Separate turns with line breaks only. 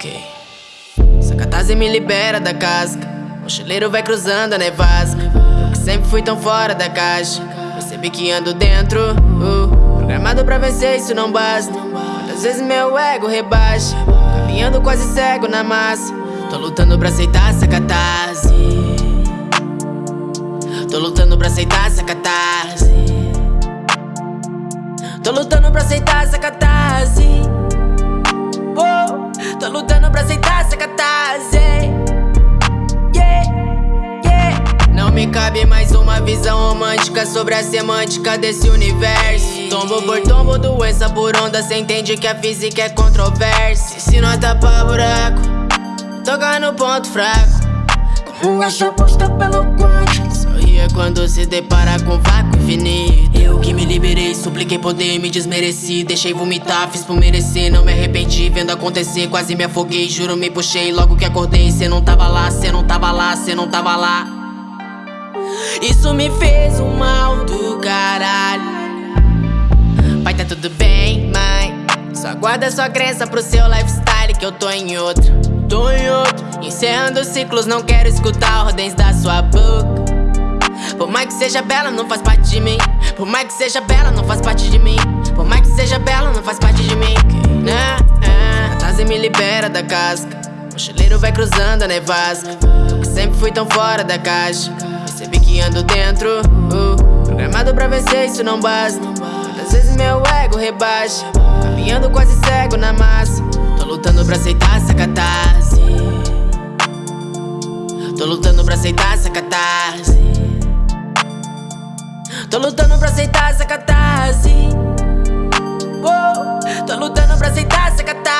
Ok. Essa catarse me libera da casca. Mochileiro vai cruzando a nevasca. Eu que sempre fui tão fora da caixa. Percebi que ando dentro. Uh, programado pra vencer, isso não basta. Muitas vezes meu ego rebaixa. Caminhando quase cego na massa. Tô lutando pra aceitar essa catarse. Tô lutando pra aceitar essa catarse. Tô lutando pra aceitar essa catarse. Tô lutando pra aceitar essa catarse. Yeah, yeah. Não me cabe mais uma visão romântica sobre a semântica desse universo. Tombo por tombo, doença por onda. Cê entende que a física é controversa. Se não tapar buraco, toca no ponto fraco.
Como essa posta pelo quântico
Sorria quando se depara com vácuo infinito Eu que me liberei, supliquei poder, me desmereci. Deixei vomitar, fiz por merecer, não me arrependi Vendo acontecer, quase me afoguei, juro me puxei. Logo que acordei, cê não tava lá, cê não tava lá, cê não tava lá. Isso me fez um mal do caralho. Vai tá tudo bem, mãe? Só guarda sua crença pro seu lifestyle que eu tô em outro. Tô em outro. Encerrando ciclos, não quero escutar ordens da sua boca Por mais que seja bela, não faz parte de mim. Por mais que seja bela, não faz parte de mim. Por mais que seja bela, não faz parte de mim. Né? A Tase me libera da casca. Mochileiro vai cruzando a nevasca. Eu que sempre fui tão fora da caixa. Percebi que ando dentro uh, Programado pra vencer, isso não basta. Muitas vezes meu ego rebaixa. Caminhando quase cego na massa. Tô lutando pra aceitar essa catarse. Tô lutando pra aceitar essa catarse Tô lutando pra aceitar essa catarse. Uou, Tô lutando pra aceitar essa catarse